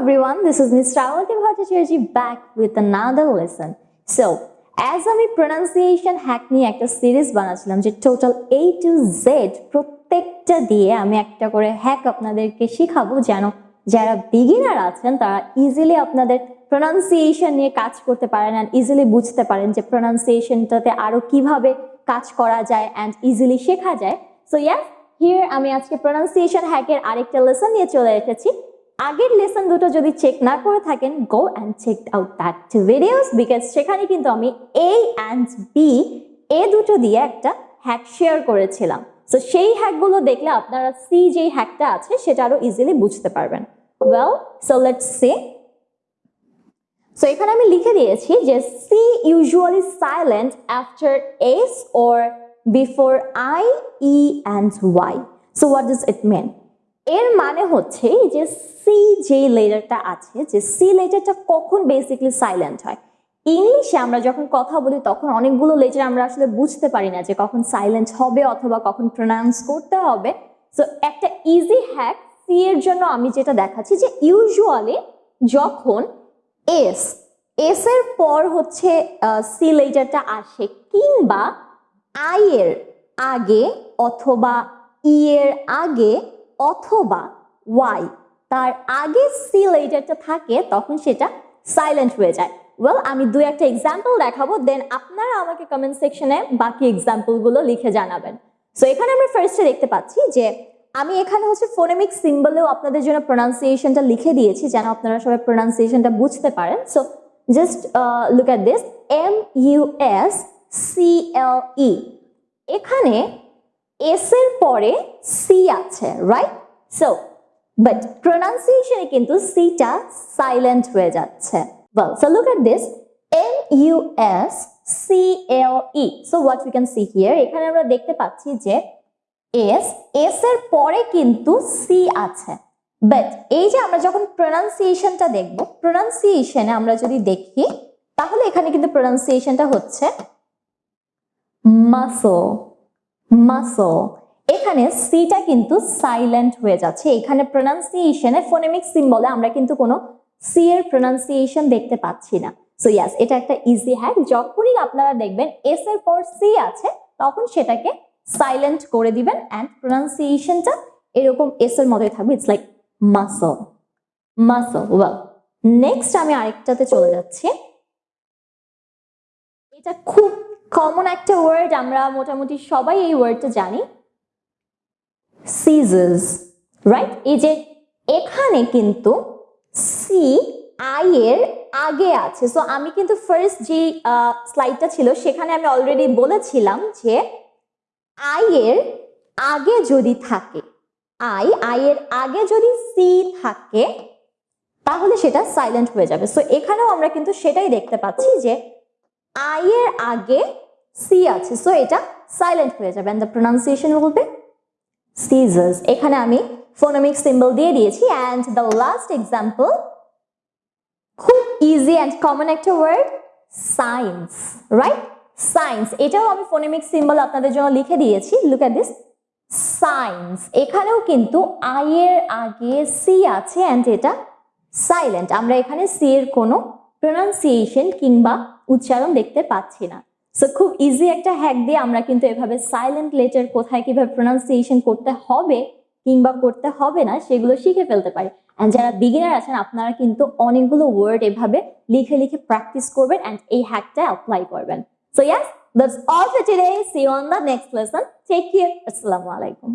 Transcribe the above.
This is Ms. Ravati Bhattacharya back with another lesson. So, as আমি pronunciation hack নিয়ে একটা series বানাচ্ছিলাম যে টোটাল এ টু জেড প্রত্যেকটা দিয়ে আমি একটা করে হ্যাক আপনাদেরকে শিখাবো যেন যারা বিগিনার আছেন তারা ইজিলি আপনাদের প্রোনাউন্সিয়েশন নিয়ে কাজ করতে পারেন অ্যান্ড ইজিলি বুঝতে পারেন যে প্রোনাউন্সিয়েশনটাতে আরও কীভাবে কাজ করা যায় অ্যান্ড ইজিলি শেখা যায় সো ইয়াস হিয়ার আমি আজকে প্রোনাউন্সিয়েশন হ্যাকের আরেকটা লেসন নিয়ে চলে এসেছি আগের লেসন দুটো যদি চেক না করে থাকেন go and check out that videos because সেখানে কিন্তু আমি এ অ্যান্ড বি এ দুটো দিয়ে একটা হ্যাক শেয়ার করেছিলাম। সো সেই হ্যাকগুলো দেখলে আপনারা সি যেই হ্যাকটা আছে, সেটা আরও ইজিলি বুঝতে পারবেন। Well so let's say so এখানে আমি লিখে দিয়েছি যে C usually silent after S or before I E and Y so what does it mean এর মানে হচ্ছে যে সি যে লেটারটা আছে, যে সি লেটারটা কখন বেসিকলি সাইলেন্ট হয়? ইংলিশে আমরা যখন কথা বলি, তখন অনেকগুলো লেটার আমরা আসলে বুঝতে পারি না যে কখন সাইলেন্ট হবে অথবা কখন প্রোনাউন্স করতে হবে। সো একটা ইজি হ্যাক সি এর জন্য আমি যেটা দেখাচ্ছি যে ইউজুয়ালি যখন এস এস এর পর হচ্ছে সি লেটারটা আসে কিংবা আই এর আগে অথবা ই এর আগে অথবা ওয়াই তার আগে সি লেটারটা থাকে, তখন সেটা সাইলেন্ট হয়ে যায়। ওয়েল আমি দু একটা এক্সাম্পল দেখাবো দেন আপনারা আমাকে কমেন্ট সেকশনে বাকি এক্সাম্পলগুলো লিখে জানাবেন। সো এখানে আমরা ফার্স্টে দেখতে পাচ্ছি যে আমি এখানে হচ্ছে ফোনেমিক সিম্বলেও আপনাদের জন্য প্রোনাউন্সিয়েশনটা লিখে দিয়েছি, যেন আপনারা সবাই প্রোনাউন্সিয়েশনটা বুঝতে পারেন। So just look at this M U S C L E এখানে এস এর পরে সি আছে। রাইট সো বাট প্রোনাউন্সিয়েশনে কিন্তু সিটা সাইলেন্ট হয়ে যাচ্ছে। Well, so look at this m u s c l e so what we can see here, এখানে আমরা দেখতে পাচ্ছি যে এস এস এর পরে কিন্তু সি আছে। বাট এই যে আমরা যখন প্রোনাউন্সিয়েশনটা দেখব প্রোনাউন্সিয়েশনে আমরা যদি দেখি, তাহলে এখানে কিন্তু প্রোনাউন্সিয়েশনটা হচ্ছে মাসল মাসল এখানে সিটা কিন্তু সাইলেন্ট হয়ে যাচ্ছে। এখানে প্রোনাউন্সিয়েশনে ফোনেমিক সিম্বলে আমরা কিন্তু কোনো সি এর প্রোনাউন্সিয়েশন দেখতে পাচ্ছি না। সো ইয়াস এটা একটা ইজি হ্যাক যখনই আপনারা দেখবেন এস এর পর সি আছে, তখন সেটাকে সাইলেন্ট করে দিবেন অ্যান্ড প্রোনাউন্সিয়েশনটা এরকম এস এর মতোই থাকবে। It's like muscle muscle well next আমি আরেকটাতে চলে যাচ্ছি। এটা খুব কমন একটা ওয়ার্ড আমরা মোটামুটি সবাই এই ওয়ার্ডটা জানি। সিজেস রাইট এই যে এখানে কিন্তু সি আই এর আগে আছে। সো আমি কিন্তু ফার্স্ট যে স্লাইডটা ছিল, সেখানে আমি অলরেডি বলেছিলাম যে আই এর আগে যদি থাকে আই আই এর আগে যদি সি থাকে, তাহলে সেটা সাইলেন্ট হয়ে যাবে। সো এখানেও আমরা কিন্তু সেটাই দেখতে পাচ্ছি যে আই এর আগে সি আছে। সো এটা সাইলেন্ট হয়ে যাবে। অ্যান্ড দ্য প্রোনাউন্সিয়েশন বলবে সিজার্স এখানে আমি ফোনোমিক সিম্বল দিয়ে দিয়েছি অ্যান্ড দ্য লাস্ট এক্সাম্পল খুব ইজি অ্যান্ড কমন একটা ওয়ার্ড সায়েন্স রাইট সায়েন্স এটাও আমি ফোনেমিক সিম্বল আপনাদের জন্য লিখে দিয়েছি। লুক অ্যাট দিস সায়েন্স এখানেও কিন্তু আই এর আগে সি আছে অ্যান্ড এটা সাইলেন্ট আমরা এখানে সি এর কোনো প্রোনাউন্সিয়েশন কিংবা উচ্চারণ দেখতে পাচ্ছি না। সো খুব ইজি একটা হ্যাক দিয়ে আমরা কিন্তু এভাবে সাইলেন্ট লেটার কোথায় কীভাবে প্রোনাউন্সিয়েশন করতে হবে কিংবা করতে হবে না, সেগুলো শিখে ফেলতে পারি। অ্যান্ড যারা বিগিনার আছেন, আপনারা কিন্তু অনেকগুলো ওয়ার্ড এভাবে লিখে লিখে প্র্যাকটিস করবেন অ্যান্ড এই হ্যাকটা অ্যাপ্লাই করবেন। So yes that's all for today see on the next lesson take care আসসালামু আলাইকুম